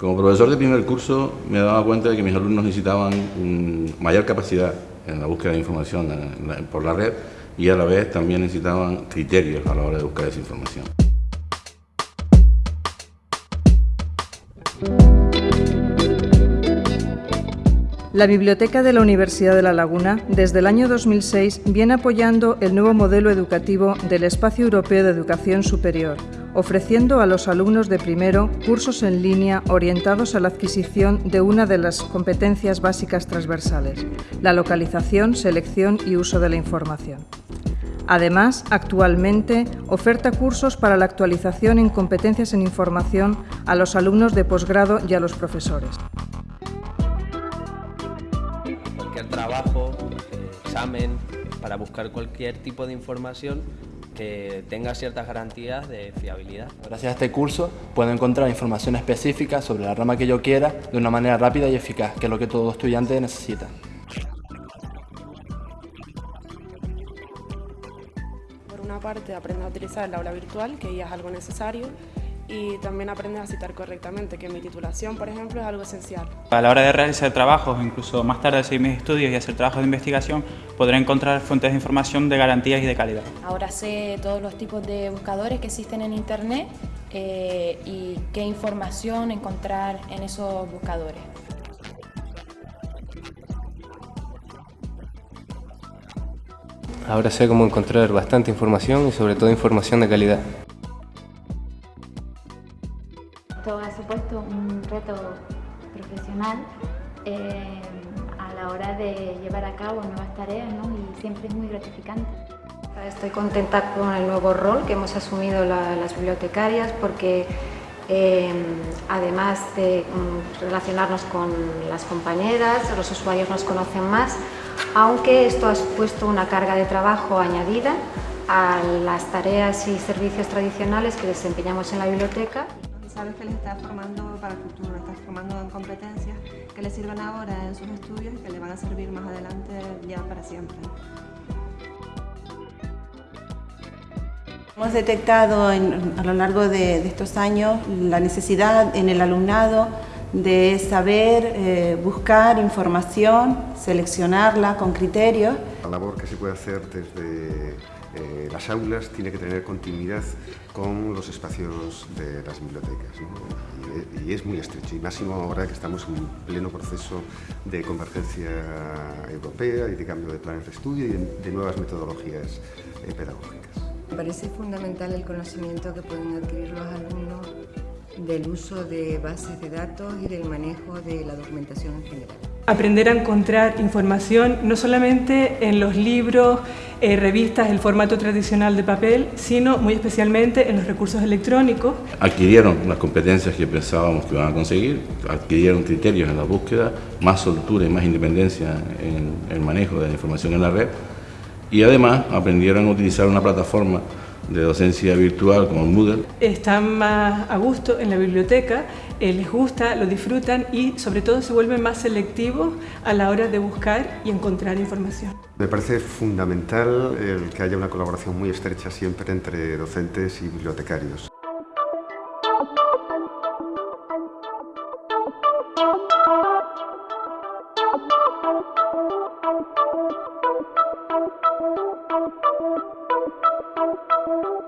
Como profesor de primer curso me daba cuenta de que mis alumnos necesitaban mayor capacidad en la búsqueda de información por la red y a la vez también necesitaban criterios a la hora de buscar esa información. La Biblioteca de la Universidad de La Laguna, desde el año 2006, viene apoyando el nuevo modelo educativo del Espacio Europeo de Educación Superior, ofreciendo a los alumnos de primero cursos en línea orientados a la adquisición de una de las competencias básicas transversales, la localización, selección y uso de la información. Además, actualmente oferta cursos para la actualización en competencias en información a los alumnos de posgrado y a los profesores. Cualquier trabajo, examen, para buscar cualquier tipo de información que tenga ciertas garantías de fiabilidad. Gracias a este curso puedo encontrar información específica sobre la rama que yo quiera de una manera rápida y eficaz, que es lo que todo estudiante necesita. Por una parte, aprender a utilizar el aula virtual, que ya es algo necesario, y también aprender a citar correctamente, que mi titulación, por ejemplo, es algo esencial. A la hora de realizar trabajos, incluso más tarde de seguir mis estudios y hacer trabajos de investigación, podré encontrar fuentes de información de garantías y de calidad. Ahora sé todos los tipos de buscadores que existen en Internet eh, y qué información encontrar en esos buscadores. Ahora sé cómo encontrar bastante información y sobre todo información de calidad. Un reto profesional eh, a la hora de llevar a cabo nuevas tareas y siempre es muy gratificante. Estoy contenta con el nuevo rol que hemos asumido las bibliotecarias porque eh, además de mm, relacionarnos con las compañeras, los usuarios nos conocen más, aunque esto ha supuesto una carga de trabajo añadida a las tareas y servicios tradicionales que desempeñamos en la biblioteca sabes que les está formando para el futuro, les está formando en competencias que les sirven ahora en sus estudios y que les van a servir más adelante ya para siempre. Hemos detectado a lo largo de, estos años la necesidad en el alumnado de saber eh, buscar información, seleccionarla con criterios. La labor que se puede hacer desde eh, las aulas tiene que tener continuidad con los espacios de las bibliotecas y, es muy estrecho y máximo ahora que estamos en pleno proceso de convergencia europea y de cambio de planes de estudio y de, nuevas metodologías eh, pedagógicas. Me parece fundamental el conocimiento que pueden adquirir los alumnos del uso de bases de datos y del manejo de la documentación en general. Aprender a encontrar información no solamente en los libros, eh, revistas, el formato tradicional de papel, sino muy especialmente en los recursos electrónicos. Adquirieron las competencias que pensábamos que iban a conseguir, adquirieron criterios en la búsqueda, más soltura y más independencia en el manejo de la información en la red y además aprendieron a utilizar una plataforma de docencia virtual como Moodle. Están más a gusto en la biblioteca, eh, les gusta, lo disfrutan y sobre todo se vuelven más selectivos a la hora de buscar y encontrar información. Me parece fundamental el que haya una colaboración muy estrecha siempre entre docentes y bibliotecarios.